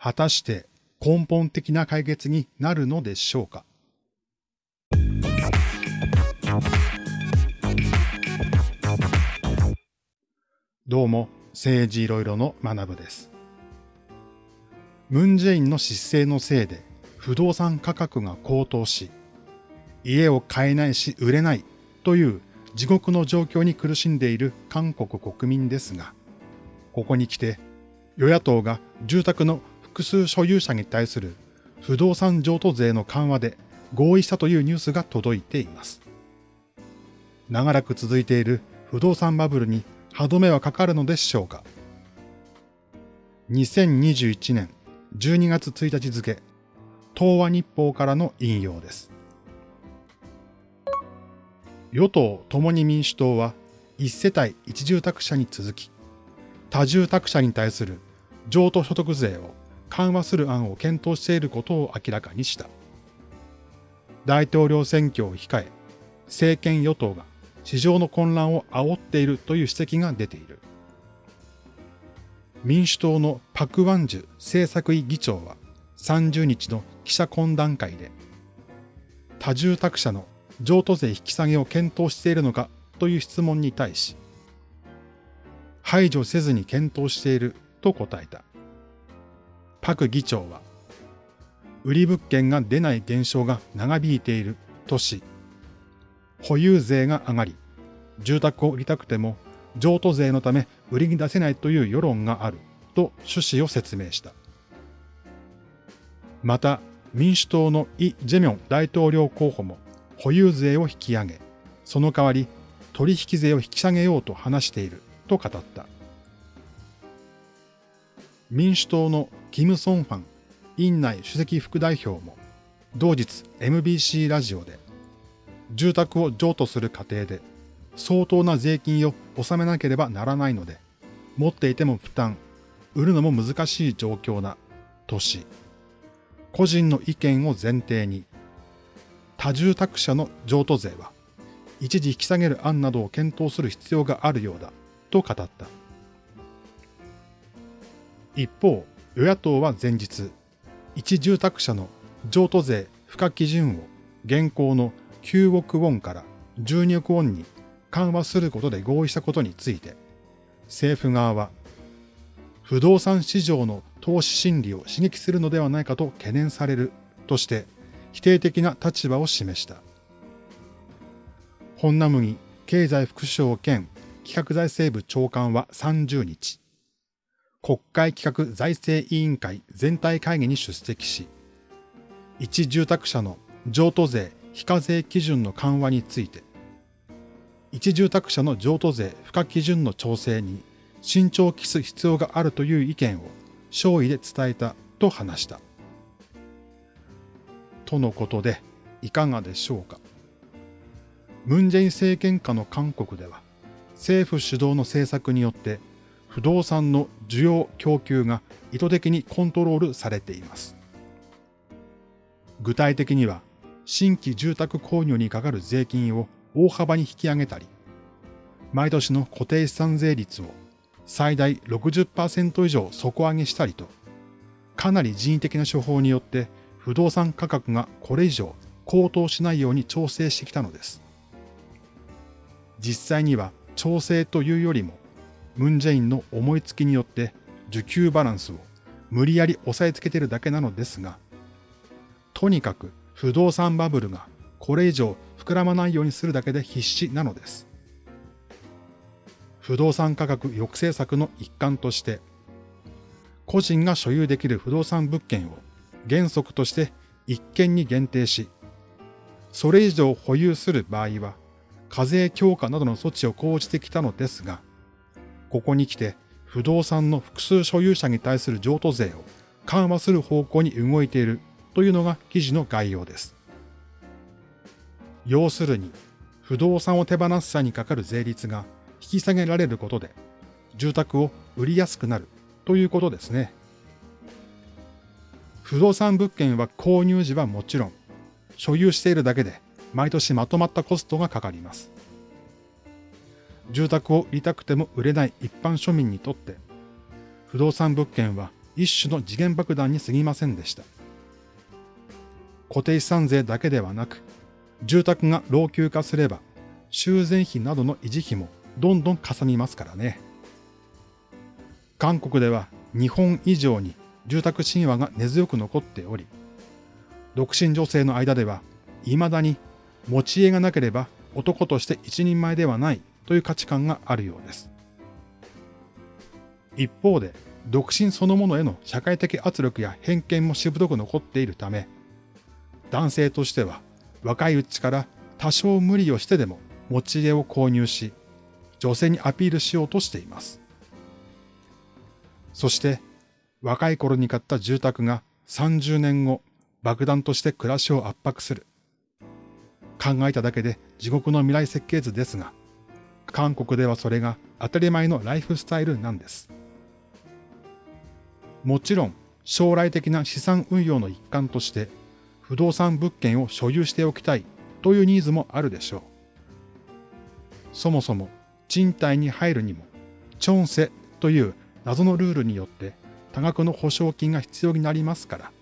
果たして根本的な解決になるのでしょうか？どうも、政治いろいろの学部です。ムンジェインの失勢のせいで不動産価格が高騰し、家を買えないし売れないという地獄の状況に苦しんでいる韓国国民ですが、ここに来て与野党が住宅の複数所有者に対する不動産譲渡税の緩和で合意したというニュースが届いています。長らく続いている不動産バブルに歯止めはかかるのでしょうか。2021年12月1日付、東和日報からの引用です。与党共に民主党は一世帯一住宅者に続き、多住宅者に対する譲渡所得税を緩和する案を検討していることを明らかにした。大統領選挙を控え、政権与党が市場の混乱を煽っているという指摘が出ている。民主党のパク・ワンジュ政策委議長は30日の記者懇談会で、多住宅者の譲渡税引き下げを検討しているのかという質問に対し、排除せずに検討していると答えた。パク議長は、売り物件が出ない現象が長引いているとし、保有税が上がり、住宅を売りたくても譲渡税のため売りに出せないという世論があると趣旨を説明した。また、民主党のイ・ジェミョン大統領候補も保有税を引き上げ、その代わり取引税を引き下げようと話していると語った。民主党のキム・ソンファン院内主席副代表も同日 MBC ラジオで住宅を譲渡する過程で相当な税金を納めなければならないので持っていても負担、売るのも難しい状況なとし、個人の意見を前提に多住宅者の譲渡税は一時引き下げる案などを検討する必要があるようだと語った。一方、与野党は前日、一住宅者の譲渡税付加基準を現行の9億ウォンから12億ウォンに緩和することで合意したことについて、政府側は、不動産市場の投資心理を刺激するのではないかと懸念されるとして否定的な立場を示した。本ナムニ経済副省兼企画財政部長官は30日、国会企画財政委員会全体会議に出席し、一住宅者の譲渡税非課税基準の緩和について、一住宅者の譲渡税付加基準の調整に慎重を期す必要があるという意見を勝意で伝えたと話した。とのことで、いかがでしょうか。ムンジェイン政権下の韓国では、政府主導の政策によって不動産の需要供給が意図的にコントロールされています。具体的には、新規住宅購入にかかる税金を大幅に引き上げたり、毎年の固定資産税率を最大60%以上底上げしたりと、かなり人為的な手法によって不動産価格がこれ以上高騰しないように調整してきたのです。実際には調整というよりも、ムンジェインの思いつきによって需給バランスを無理やり押さえつけているだけなのですが、とにかく不動産バブルがこれ以上膨らまないようにするだけで必死なのです。不動産価格抑制策の一環として、個人が所有できる不動産物件を原則として一件に限定し、それ以上保有する場合は課税強化などの措置を講じてきたのですが、ここに来て不動産の複数所有者に対する譲渡税を緩和する方向に動いているというのが記事の概要です。要するに、不動産を手放す際にかかる税率が引き下げられることで、住宅を売りやすくなるということですね。不動産物件は購入時はもちろん、所有しているだけで毎年まとまったコストがかかります。住宅を売りたくても売れない一般庶民にとって、不動産物件は一種の次元爆弾に過ぎませんでした。固定資産税だけではなく、住宅が老朽化すれば、修繕費などの維持費もどんどんかさみますからね。韓国では日本以上に住宅神話が根強く残っており、独身女性の間では未だに持ち家がなければ男として一人前ではないという価値観があるようです。一方で、独身そのものへの社会的圧力や偏見もしぶとく残っているため、男性としては若いうちから多少無理をしてでも持ち家を購入し、女性にアピールしようとしています。そして若い頃に買った住宅が30年後爆弾として暮らしを圧迫する。考えただけで地獄の未来設計図ですが、韓国ではそれが当たり前のライフスタイルなんです。もちろん将来的な資産運用の一環として不動産物件を所有しておきたいというニーズもあるでしょう。そもそも賃貸に入るにも、チョンセという謎のルールによって多額の保証金が必要になりますから、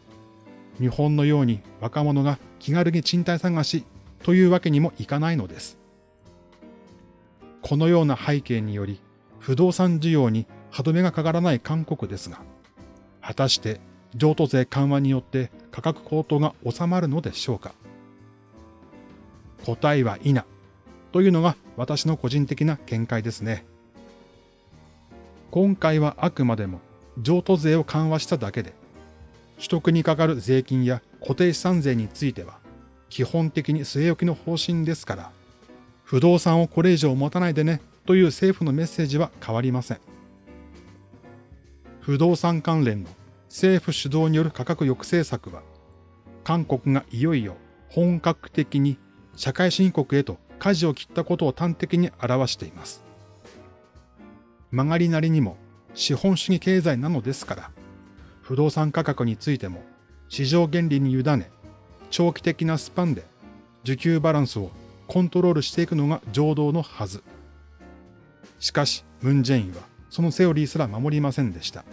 日本のように若者が気軽に賃貸探しというわけにもいかないのです。このような背景により、不動産需要に歯止めがかからない韓国ですが、果たして譲渡税緩和によって価格高騰が収まるのでしょうか答えは否というのが私の個人的な見解ですね。今回はあくまでも譲渡税を緩和しただけで、取得にかかる税金や固定資産税については基本的に据え置きの方針ですから、不動産をこれ以上持たないでねという政府のメッセージは変わりません。不動産関連の政府主導による価格抑制策は、韓国がいよいよ本格的に社会進国へと舵を切ったことを端的に表しています。曲がりなりにも資本主義経済なのですから、不動産価格についても市場原理に委ね、長期的なスパンで需給バランスをコントロールしていくのが常道のはず。しかし、ムン・ジェインはそのセオリーすら守りませんでした。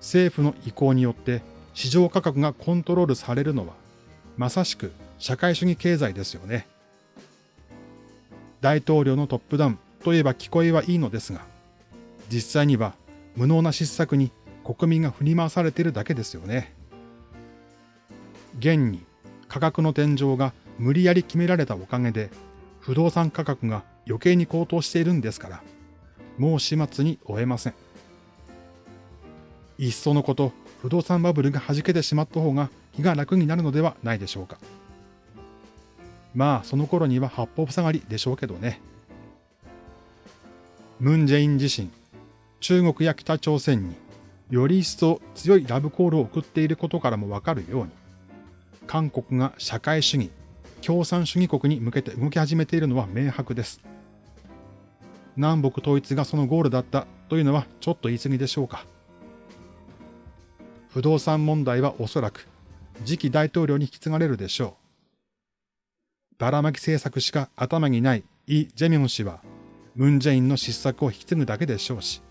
政府の意向によって市場価格がコントロールされるのは、まさしく社会主義経済ですよね。大統領のトップダウンといえば聞こえはいいのですが、実際には無能な失策に国民が振り回されているだけですよね。現に価格の天井が無理やり決められたおかげで、不動産価格が余計に高騰しているんですから、もう始末に終えません。いっそのこと、不動産バブルが弾けてしまった方が気が楽になるのではないでしょうか。まあ、その頃には八方塞がりでしょうけどね。ムン・ジェイン自身、中国や北朝鮮により一層強いラブコールを送っていることからもわかるように、韓国が社会主義、共産主義国に向けて動き始めているのは明白です。南北統一がそのゴールだったというのはちょっと言い過ぎでしょうか。不動産問題はおそらく次期大統領に引き継がれるでしょう。ばらまき政策しか頭にないイ・ジェミョン氏は、ムン・ジェインの失策を引き継ぐだけでしょうし、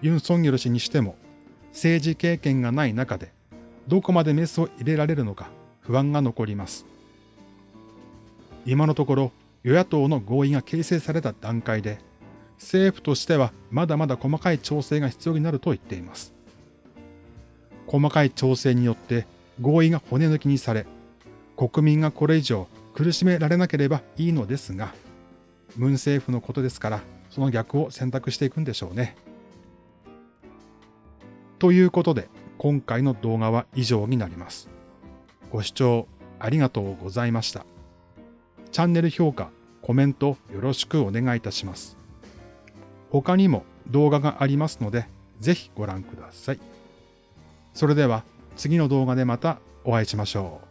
ユン・ソンギョル氏にしても、政治経験がない中で、どこまでメスを入れられるのか不安が残ります。今のところ、与野党の合意が形成された段階で、政府としてはまだまだ細かい調整が必要になると言っています。細かい調整によって合意が骨抜きにされ、国民がこれ以上苦しめられなければいいのですが、文政府のことですから、その逆を選択していくんでしょうね。ということで、今回の動画は以上になります。ご視聴ありがとうございました。チャンネル評価、コメントよろしくお願いいたします。他にも動画がありますので、ぜひご覧ください。それでは次の動画でまたお会いしましょう。